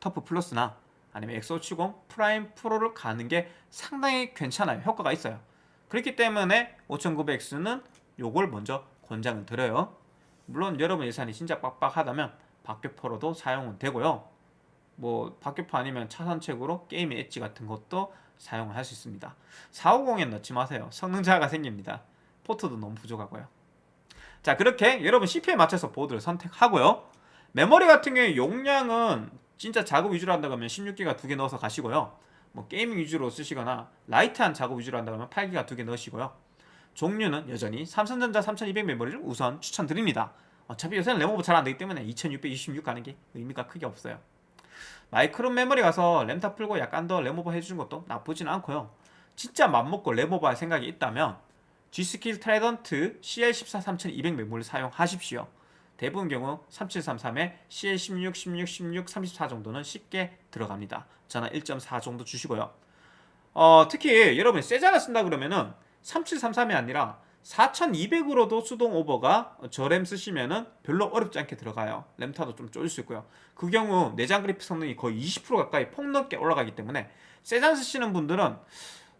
TUF Plus나 아니면 X570 Prime Pro를 가는 게 상당히 괜찮아요. 효과가 있어요. 그렇기 때문에 5900X는 요걸 먼저 권장을 드려요. 물론 여러분 예산이 진짜 빡빡하다면 박격포로도 사용은 되고요. 뭐 박격포 아니면 차선책으로 게임 엣지 같은 것도 사용을 할 수 있습니다. 450에 넣지 마세요. 성능 저하가 생깁니다. 포트도 너무 부족하고요. 자 그렇게 여러분 CPU에 맞춰서 보드를 선택하고요. 메모리 같은 경우에 용량은 진짜 작업 위주로 한다고 하면 16기가 두 개 넣어서 가시고요. 뭐 gaming 위주로 쓰시거나 light한 작업 위주로 한다고 하면 8기가 두 개 넣으시고요. 종류는 여전히 삼성전자 3200 메모리를 우선 추천드립니다. 어차피 요새는 램오버 잘 안되기 때문에 2666 가는 게 의미가 크게 없어요. 마이크론 메모리 가서 램탑 풀고 약간 더 램오버 해주는 것도 나쁘진 않고요. 진짜 맘먹고 램오버 할 생각이 있다면 G.Skill Trident CL14 3200 메모리를 사용하십시오. 대부분 경우 3733에 CL16, 16, 16, 34 정도는 쉽게 들어갑니다. 저는 1.4 정도 주시고요. 어, 특히 여러분이 세잔을 쓴다 그러면은 3733이 아니라 4200으로도 수동 오버가 저 램 쓰시면은 별로 어렵지 않게 들어가요. 램타도 좀 쪼일 수 있고요. 그 경우 내장 그래픽 성능이 거의 20% 가까이 폭넓게 올라가기 때문에 세잔 쓰시는 분들은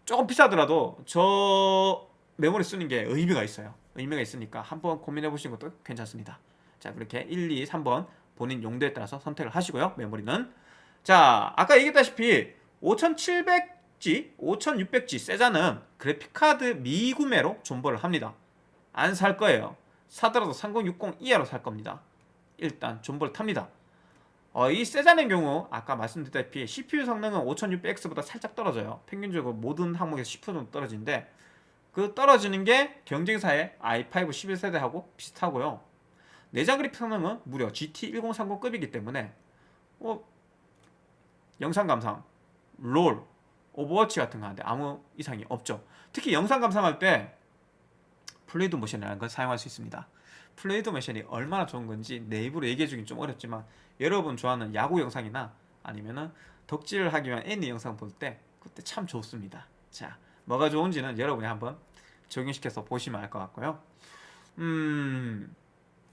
조금 비싸더라도 저 메모리 쓰는 게 의미가 있어요. 의미가 있으니까 한번 고민해 보시는 것도 괜찮습니다. 자 그렇게 1, 2, 3번 본인 용도에 따라서 선택을 하시고요 메모리는 자 아까 얘기했다시피 5700G, 5600G 세자는 그래픽카드 미구매로 존버를 합니다. 안 살 거예요. 사더라도 3060 이하로 살 겁니다. 일단 존버를 탑니다. 어, 이 세잔의 경우 아까 말씀드렸다시피 CPU 성능은 5600X보다 살짝 떨어져요. 평균적으로 모든 항목에서 10% 정도 떨어지는데 그 떨어지는 게 경쟁사의 i5 11세대하고 비슷하고요. 내장 그래픽 성능은 무려 GT1030급이기 때문에 어, 영상 감상, 롤, 오버워치 같은 거 하는데 아무 이상이 없죠. 특히 영상 감상할 때 Fluid Motion이라는 걸 사용할 수 있습니다. Fluid Motion이 얼마나 좋은 건지 내 입으로 얘기해주긴 좀 어렵지만 여러분 좋아하는 야구 영상이나 아니면은 덕질을 하기 위한 애니 영상 볼 때 그때 참 좋습니다. 자, 뭐가 좋은지는 여러분이 한번 적용시켜서 보시면 알 것 같고요. 음,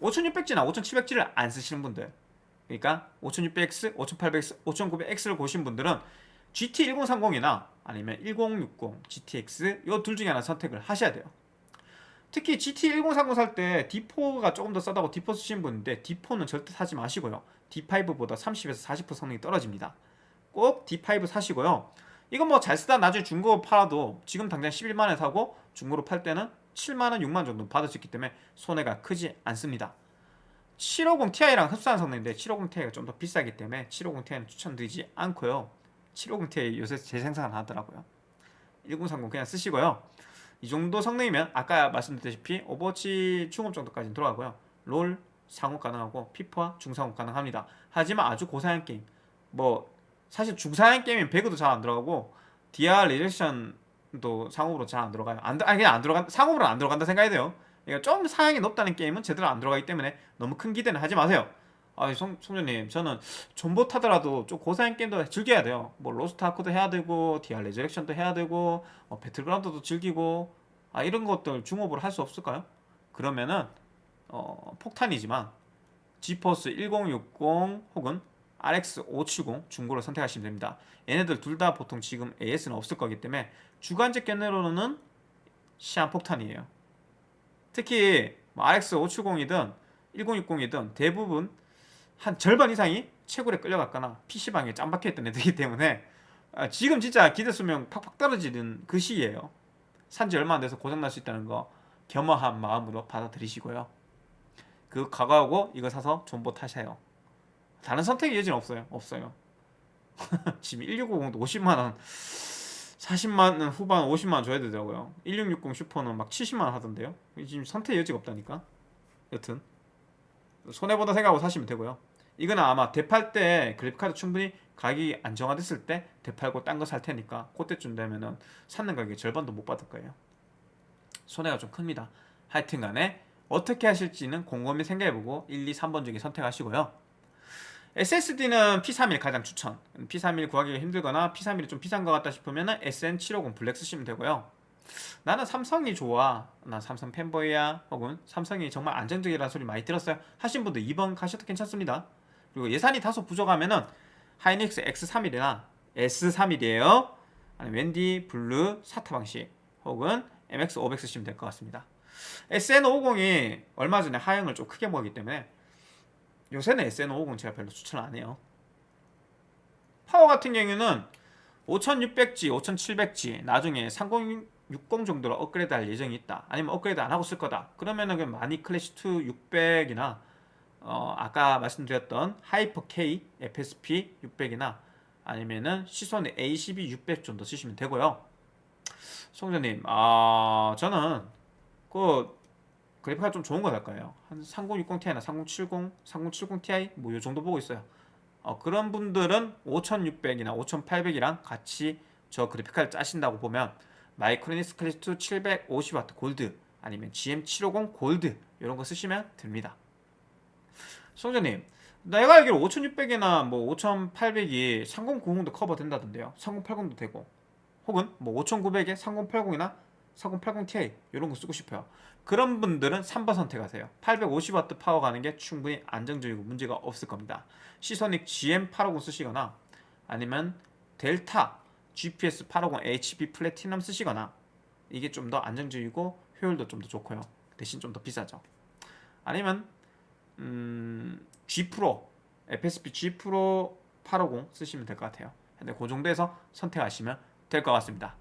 5600G나 5700G를 안 쓰시는 분들 그러니까 5600X, 5800X, 5900X를 고신 분들은 GT1030이나 아니면 1060 GTX 이 둘 중에 하나 선택을 하셔야 돼요. 특히 GT1030 살 때 D4가 조금 더 싸다고 D4 쓰시는 분인데 D4는 절대 사지 마시고요. D5보다 30에서 40% 성능이 떨어집니다. 꼭 D5 사시고요. 이건 뭐 잘 쓰다 나중에 중고 팔아도 지금 당장 11만원에 사고 중고로 팔 때는 7만원, 6만원 정도 받을 수 있기 때문에 손해가 크지 않습니다. 750 Ti랑 흡사한 성능인데 750 Ti가 좀 더 비싸기 때문에 750 Ti는 추천드리지 않고요. 750 Ti 요새 재생산 안 하더라고요. 1030 그냥 쓰시고요. 이 정도 성능이면 아까 말씀드렸다시피 오버워치 중옵 정도까지는 들어가고요. 롤 상옵 가능하고 피파 중상옵 가능합니다. 하지만 아주 고사양 게임 뭐 사실 중사양 게임은 배그도 잘 안 들어가고 DR 리액션도 상옵으로 잘 안 들어가요. 안, 아니 그냥 안 들어간 상업으로 안 들어간다 생각해야 돼요. 그러니까 좀 사양이 높다는 게임은 제대로 안 들어가기 때문에 너무 큰 기대는 하지 마세요. 아, 송, 송조님, 저는 존버 타더라도 좀 고사양 게임도 즐겨야 돼요. 뭐 로스트 아크도 해야 되고, DR 레저렉션도 해야 되고, 뭐 배틀그라운드도 즐기고, 아 이런 것들 중옵으로 할 수 없을까요? 그러면은 어, 폭탄이지만 GeForce 1060 혹은 RX 570 중고를 선택하시면 됩니다. 얘네들 둘 다 보통 지금 AS는 없을 거기 때문에 주관적 견해로는 시한 폭탄이에요. 특히 뭐 RX 570이든 1060이든 대부분 한 절반 이상이 채굴에 끌려갔거나 PC방에 짬박혀 있던 애들이기 때문에 아, 지금 진짜 기대 수명 팍팍 떨어지는 그 시기예요. 산지 얼마 안 돼서 고장날 수 있다는 거 겸허한 마음으로 받아들이시고요. 그 각오하고 이거 사서 존버 타셔요. 다른 선택의 여지는 없어요. 없어요. 지금 1650도 50만원 40만원 후반 50만원 줘야 되더라고요. 1660 슈퍼는 막 70만원 하던데요. 지금 선택 여지가 없다니까. 여튼 손해보다 생각하고 사시면 되고요. 이거는 아마 대팔 때 그래픽카드 충분히 가격이 안정화됐을 때 대팔고 딴 거 살 테니까 그때쯤 되면은 샀는 가격의 절반도 못 받을 거예요. 손해가 좀 큽니다. 하여튼 간에 어떻게 하실지는 곰곰이 생각해보고 1, 2, 3번 중에 선택하시고요. SSD는 P31 가장 추천. P31 구하기가 힘들거나 P31이 좀 비싼 것 같다 싶으면 SN750 Black 쓰시면 되고요. 나는 삼성이 좋아. 나 삼성 fanboy야. 혹은 삼성이 정말 안정적이라는 소리 많이 들었어요. 하신 분들 2번 가셔도 괜찮습니다. 그리고 예산이 다소 부족하면은 하이닉스 X31이나 S31이에요. 아니면 WD Blue SATA 방식 혹은 MX500 쓰시면 될 것 같습니다. SN550이 얼마 전에 하향을 좀 크게 먹기 때문에 요새는 SN550 제가 별로 추천 안 해요. 파워 같은 경우에는 5600G, 5700G 나중에 3060 정도로 업그레이드 할 예정이 있다. 아니면 업그레이드 안 하고 쓸 거다. 그러면은 그 마닉 Classic2 600이나 어, 아까 말씀드렸던 Hyper K FSP 600이나 아니면은 Seasonic A12 600 정도 쓰시면 되고요. 송자님, 아 저는 그 그래픽카드 좀 좋은 거 살 거예요. 한 3060 Ti나 3070, 3070 Ti 뭐 요 정도 보고 있어요. 어, 그런 분들은 5600이나 5800이랑 같이 저 그래픽카드 짜신다고 보면 Micronics Classic2 750W 골드 아니면 GM750 골드 이런 거 쓰시면 됩니다. 송자님 내가 알기로 5600이나 뭐 5800이 3090도 커버 된다던데요. 3080도 되고. 혹은 뭐 5900에 3080이나 4080 Ti 이런 거 쓰고 싶어요. 그런 분들은 3번 선택하세요. 850W 파워 가는 게 충분히 안정적이고 문제가 없을 겁니다. Seasonic GM850 쓰시거나 아니면 Delta GPS 850 HB Platinum 쓰시거나 이게 좀 더 안정적이고 효율도 좀 더 좋고요. 대신 좀 더 비싸죠. 아니면 음, G Pro FSP G Pro 850 쓰시면 될 것 같아요. 근데 그 정도에서 선택하시면 될 것 같습니다.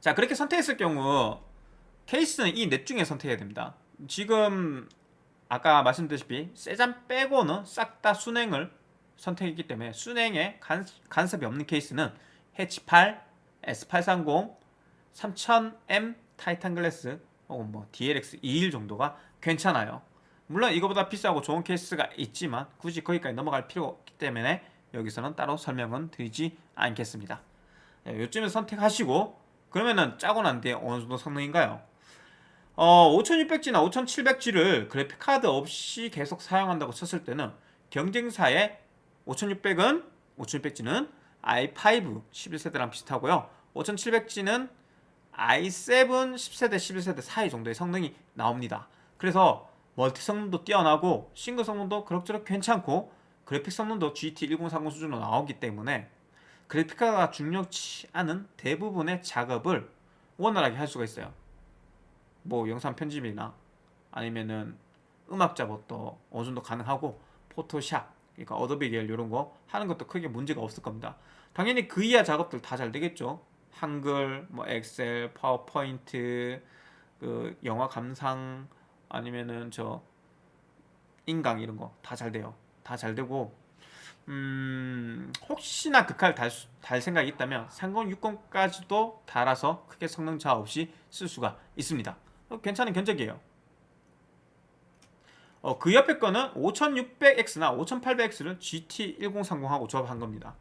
자 그렇게 선택했을 경우 케이스는 이 넷 중에 선택해야 됩니다. 지금 아까 말씀드렸다시피 세잔 빼고는 싹 다 순행을 선택했기 때문에 순행에 간, 간섭이 없는 케이스는 H8, S830, 3000M 타이탄 글래스 혹은 뭐 DLX 21 정도가 괜찮아요. 물론 이거보다 비싸고 좋은 케이스가 있지만 굳이 거기까지 넘어갈 필요가 없기 때문에 여기서는 따로 설명은 드리지 않겠습니다. 네, 요쯤에 선택하시고 그러면은 짜고 난 뒤에 어느 정도 성능인가요? 어, 5600G나 5700G를 그래픽카드 없이 계속 사용한다고 쳤을 때는 경쟁사의 5600은 5600G는 i5 11세대랑 비슷하고요. 5700G는 i7 10세대 11세대 사이 정도의 성능이 나옵니다. 그래서 멀티 성능도 뛰어나고 싱글 성능도 그럭저럭 괜찮고 그래픽 성능도 GT 1030 수준으로 나오기 때문에 그래픽카드가 중요치 않은 대부분의 작업을 원활하게 할 수가 있어요. 뭐 영상 편집이나 아니면은 음악 작업도 어느 정도 가능하고 Photoshop, 그러니까 Adobe 계열 이런 거 하는 것도 크게 문제가 없을 겁니다. 당연히 그 이하 작업들 다 잘 되겠죠. 한글, 뭐 Excel, PowerPoint, 그 영화 감상 아니면은 저 인강 이런 거 다 잘 돼요. 다 잘 되고 음, 혹시나 극할 달, 달 생각이 있다면 3060까지도 달아서 크게 성능 차 없이 쓸 수가 있습니다. 어, 괜찮은 견적이에요. 어, 그 옆에 거는 5600X나 5800X를 GT1030하고 조합한 겁니다.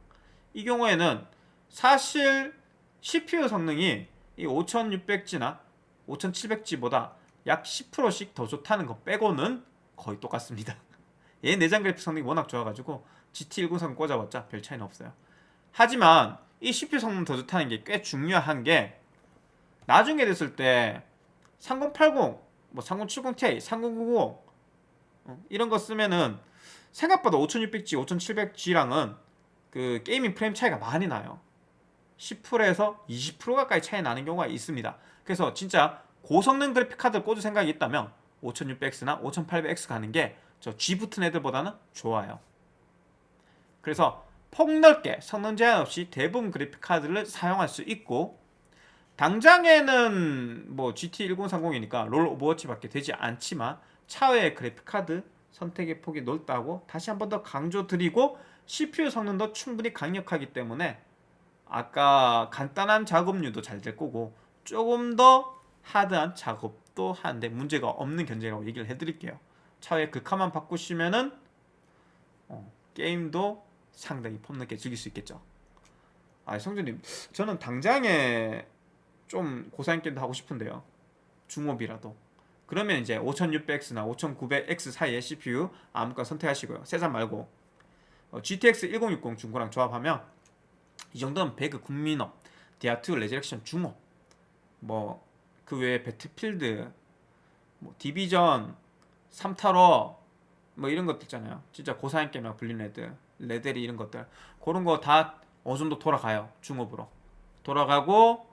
이 경우에는 사실 CPU 성능이 이 5600G나 5700G보다 약 10%씩 더 좋다는 거 빼고는 거의 똑같습니다. 얘 내장 그래픽 성능이 워낙 좋아가지고 GT1030 꽂아봤자 별 차이는 없어요. 하지만 이 CPU 성능 더 좋다는 게 꽤 중요한 게 나중에 됐을 때 3080, 뭐 3070ti, 3090 어, 이런 거 쓰면은 생각보다 5600G, 5700G랑은 그 게이밍 프레임 차이가 많이 나요. 10%에서 20% 가까이 차이 나는 경우가 있습니다. 그래서 진짜 고성능 그래픽 카드 꽂을 생각이 있다면 5600X나 5800X 가는 게 저 G 붙은 애들보다는 좋아요. 그래서 폭넓게 성능 제한 없이 대부분 그래픽 카드를 사용할 수 있고 당장에는 뭐 GT 1030이니까 LoL Overwatch밖에 되지 않지만 차후에 그래픽 카드 선택의 폭이 넓다고 다시 한 번 더 강조드리고 CPU 성능도 충분히 강력하기 때문에 아까 간단한 작업류도 잘 될 거고 조금 더 하드한 작업도 하는데 문제가 없는 견제라고 얘기를 해드릴게요. 차후에 글카만 바꾸시면은 어, 게임도 상당히 폼있게 즐길 수 있겠죠. 아 성준님 저는 당장에 좀 고사양 게임도 하고 싶은데요. 중옵이라도. 그러면 이제 5600X나 5900X 사이의 CPU 아무거나 선택하시고요. 세잔 말고 어, GTX 1060 중고랑 조합하면 이 정도는 배그 국민옵, 디아2 Resurrection 중옵, 뭐 그 외에 Battlefield, 뭐 Division, 3타로 뭐 이런 것들 있잖아요. 진짜 고사양 게임이라고 불리는 애들, 레데리 이런 것들 그런 거 다 어느 정도 돌아가요. 중업으로 돌아가고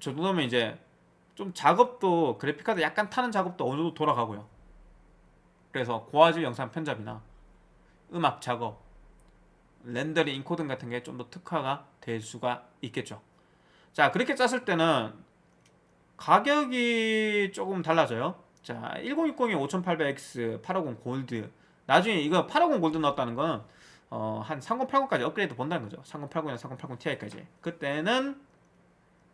저 정도면 이제 좀 작업도 그래픽카드 약간 타는 작업도 어느 정도 돌아가고요. 그래서 고화질 영상 편집이나 음악 작업, 렌더링, 인코딩 같은 게 좀 더 특화가 될 수가 있겠죠. 자, 그렇게 짰을 때는 가격이 조금 달라져요. 자, 1060에 5800X, 850 골드. 나중에 이거 850 골드 넣었다는 건 어, 한 3080까지 업그레이드 본다는 거죠. 3080이나 3080 Ti까지. 그때는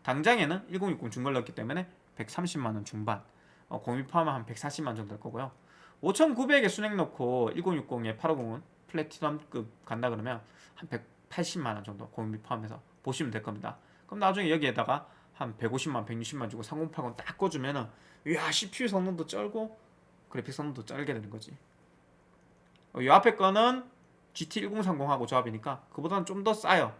당장에는 1060 중걸 넣었기 때문에 130만원 중반 어, 공비 포함하면 한 140만 원 정도 될 거고요 5900에 순행 넣고 1060에 850은 플래티넘급 간다 그러면 한 180만원 정도 공비 포함해서 보시면 될 겁니다 그럼 나중에 여기에다가 한 150만 160만 주고 3080딱 꽂으면은 이야 CPU 성능도 쩔고 그래픽 성능도 쩔게 되는 거지. 어, 이 앞에 거는 GT1030하고 조합이니까 그보다는 좀 더 싸요.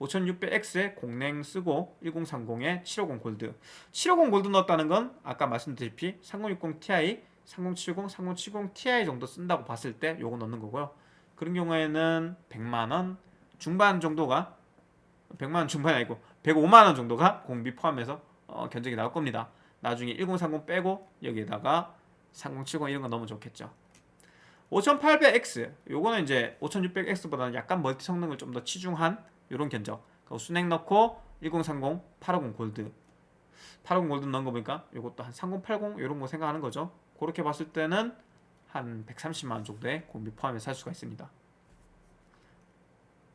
5600X에 공랭 쓰고 1030에 750 골드. 750 골드 넣었다는 건 아까 말씀드렸듯이 3060 Ti, 3070, 3070 Ti 정도 쓴다고 봤을 때 요거 넣는 거고요. 그런 경우에는 100만원 중반 정도가 100만원 중반이 아니고 105만원 정도가 공비 포함해서 어, 견적이 나올 겁니다. 나중에 1030 빼고 여기에다가 3070 이런 거 넣으면 좋겠죠. 5800X 요거는 이제 5600X보다는 약간 멀티 성능을 좀 더 치중한 이런 견적. 순행 넣고 1030, 850 골드. 850 골드 넣은 거 보니까 이것도 한 3080 이런 거 생각하는 거죠. 그렇게 봤을 때는 한 130만원 정도의 공비 포함해 살 수가 있습니다.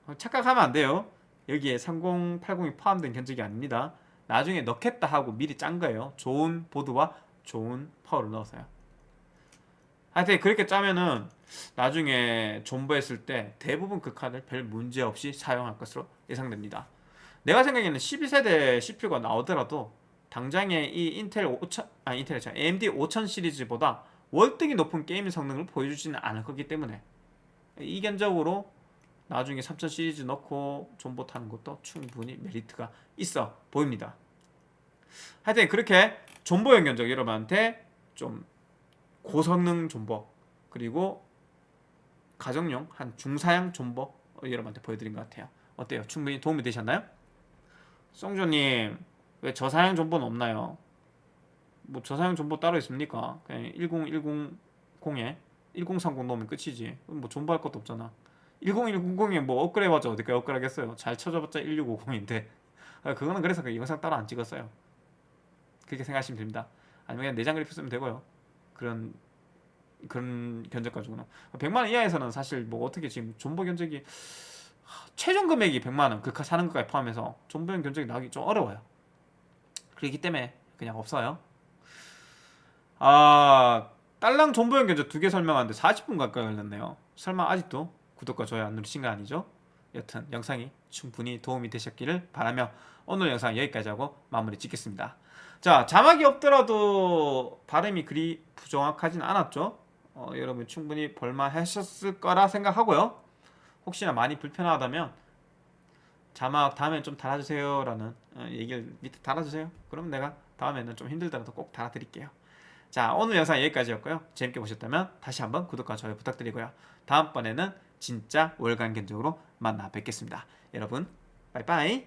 어, 착각하면 안 돼요 여기에 3080이 포함된 견적이 아닙니다. 나중에 넣겠다 하고 미리 짠 거예요. 좋은 보드와 좋은 파워를 넣어서요. 하여튼 그렇게 짜면은 나중에 존버했을 때 대부분 그 카드를 별 문제 없이 사용할 것으로 예상됩니다. 내가 생각에는 12세대 CPU가 나오더라도 당장에 이 인텔 5000, 아 인텔 참 AMD 5000 시리즈보다 월등히 높은 게임 성능을 보여주지는 않을 거기 때문에 이 견적으로 나중에 3000 시리즈 넣고 존버 타는 것도 충분히 메리트가 있어 보입니다. 하여튼 그렇게 존버용 견적 여러분한테 좀 고성능 존버 그리고 가정용 한 중사양 존버 여러분한테 보여드린 것 같아요. 어때요? 충분히 도움이 되셨나요? 송조님 왜 저사양 존버는 없나요? 뭐 저사양 존버 따로 있습니까? 그냥 10100에 1030 넣으면 끝이지. 뭐 존버할 것도 없잖아. 10100에 뭐 업그레이드 해봤자 어디까지 업그레이드 하겠어요? 잘 쳐줘봤자 1650인데 그거는 그래서 그 영상 따로 안 찍었어요. 그렇게 생각하시면 됩니다. 아니면 그냥 내장 그래픽 쓰면 되고요. 그런 그런 견적 가지고는 100만 원 이하에서는 사실 뭐 어떻게 지금 존버 견적이 하, 최종 금액이 100만 원, 그카 사는 것까지 포함해서 존버용 견적이 나오기 좀 어려워요. 그렇기 때문에 그냥 없어요. 아 딸랑 존버용 견적 두 개 설명하는데 40분 가까이 걸렸네요. 설마 아직도 구독과 좋아요 안 누르신 거 아니죠? 여튼 영상이 충분히 도움이 되셨기를 바라며 오늘 영상 여기까지 하고 마무리 짓겠습니다. 자 자막이 없더라도 발음이 그리 부정확하진 않았죠? 어, 여러분 충분히 볼만하셨을 거라 생각하고요. 혹시나 많이 불편하다면 자막 다음에 좀 달아주세요 라는 어, 얘기를 밑에 달아주세요. 그럼 내가 다음에는 좀 힘들더라도 꼭 달아드릴게요. 자 오늘 영상 여기까지였고요. 재밌게 보셨다면 다시 한번 구독과 좋아요 부탁드리고요. 다음번에는 진짜 월간 견적으로 만나 뵙겠습니다. 여러분 빠이빠이